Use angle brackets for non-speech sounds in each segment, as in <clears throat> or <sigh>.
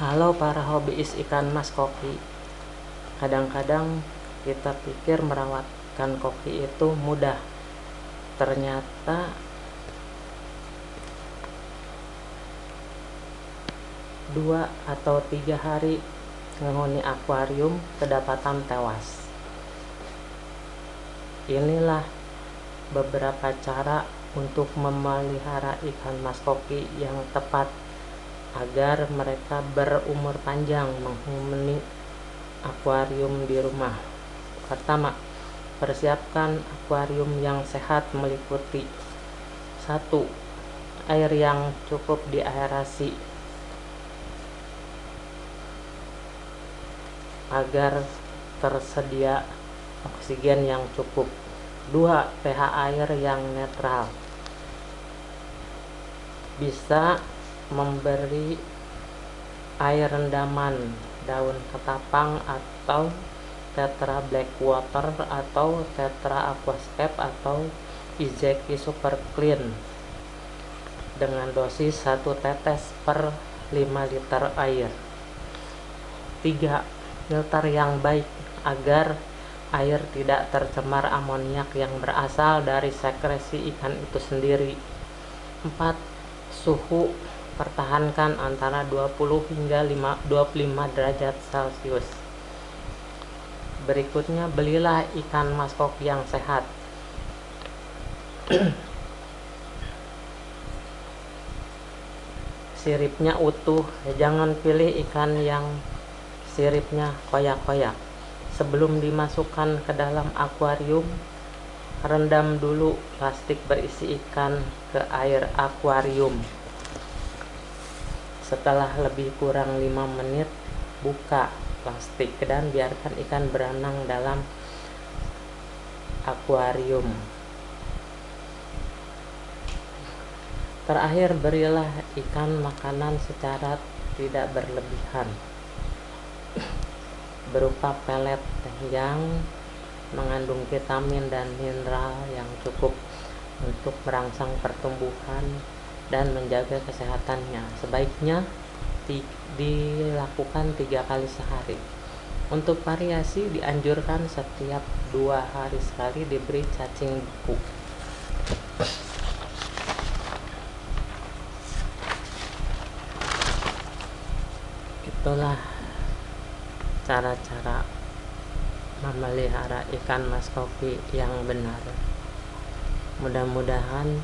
Halo para hobiis ikan mas koki Kadang-kadang kita pikir merawatkan koki itu mudah. Ternyata Dua atau tiga hari menghuni akuarium kedapatan tewas. Inilah beberapa cara untuk memelihara ikan mas koki yang tepat agar mereka berumur panjang menghuni akuarium di rumah. Pertama, persiapkan akuarium yang sehat meliputi 1. Air yang cukup diaerasi agar tersedia oksigen yang cukup. 2. pH air yang netral. Bisa memberi air rendaman daun ketapang atau tetra black water atau tetra aquascape atau Izeki super clean. Dengan dosis 1 tetes per 5 liter air. 3 filter yang baik agar air tidak tercemar amoniak yang berasal dari sekresi ikan itu sendiri. 4 suhu pertahankan antara 20 hingga 5, 25 derajat celcius. Berikutnya belilah ikan maskok yang sehat. <clears throat> Siripnya utuh jangan pilih ikan yang siripnya koyak-koyak. Sebelum dimasukkan ke dalam akuarium rendam dulu plastik berisi ikan ke air akuarium setelah lebih kurang 5 menit buka plastik dan biarkan ikan berenang dalam akuarium. Terakhir berilah ikan makanan secara tidak berlebihan berupa pelet yang mengandung vitamin dan mineral yang cukup untuk merangsang pertumbuhan dan menjaga kesehatannya. Sebaiknya dilakukan tiga kali sehari. Untuk variasi dianjurkan setiap dua hari sekali diberi cacing buku itulah cara-cara memelihara ikan mas kopi yang benar. Mudah-mudahan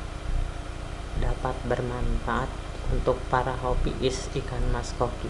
dapat bermanfaat untuk para hobiis ikan mas koki